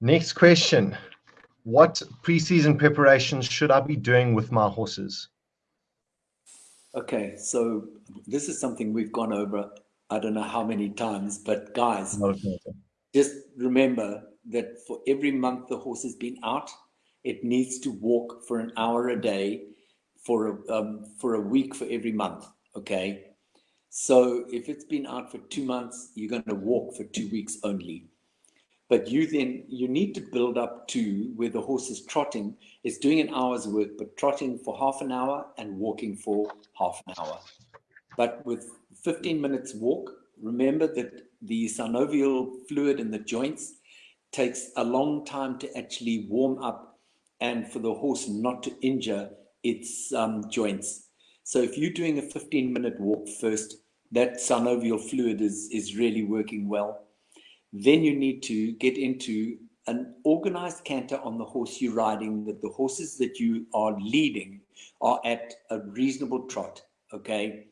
Next question. What preseason preparations should I be doing with my horses? Okay, so this is something we've gone over, I don't know how many times, but guys, okay. just remember that for every month the horse has been out, it needs to walk for an hour a day for a, um, for a week for every month. Okay. So if it's been out for two months, you're going to walk for two weeks only. But you then, you need to build up to where the horse is trotting, is doing an hour's work, but trotting for half an hour and walking for half an hour. But with 15 minutes walk, remember that the synovial fluid in the joints takes a long time to actually warm up and for the horse not to injure its um, joints. So if you're doing a 15 minute walk first, that synovial fluid is, is really working well. Then you need to get into an organized canter on the horse you're riding, that the horses that you are leading are at a reasonable trot, okay?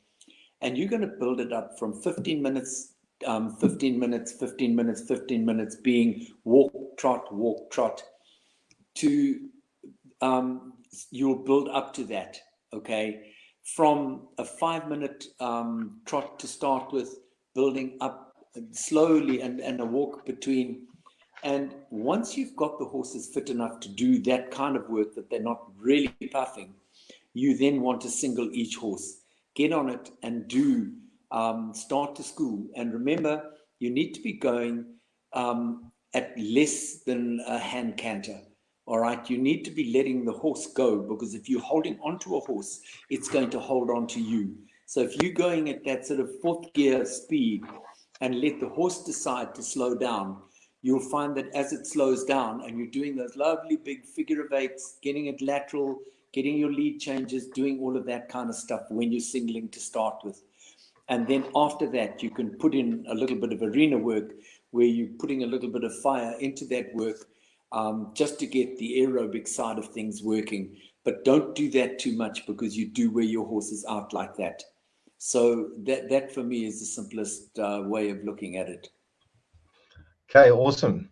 And you're going to build it up from 15 minutes, um, 15 minutes, 15 minutes, 15 minutes being walk, trot, walk, trot, to um, you'll build up to that, okay? From a five minute um, trot to start with, building up slowly and, and a walk between. And once you've got the horses fit enough to do that kind of work that they're not really puffing, you then want to single each horse. Get on it and do um, start to school. And remember, you need to be going um, at less than a hand canter. All right, you need to be letting the horse go because if you're holding onto a horse, it's going to hold on to you. So if you're going at that sort of fourth gear speed and let the horse decide to slow down, you'll find that as it slows down and you're doing those lovely big figure of eights, getting it lateral, getting your lead changes, doing all of that kind of stuff when you're singling to start with. And then after that, you can put in a little bit of arena work where you're putting a little bit of fire into that work um, just to get the aerobic side of things working. But don't do that too much because you do wear your horses out like that. So that, that for me is the simplest uh, way of looking at it. Okay, awesome.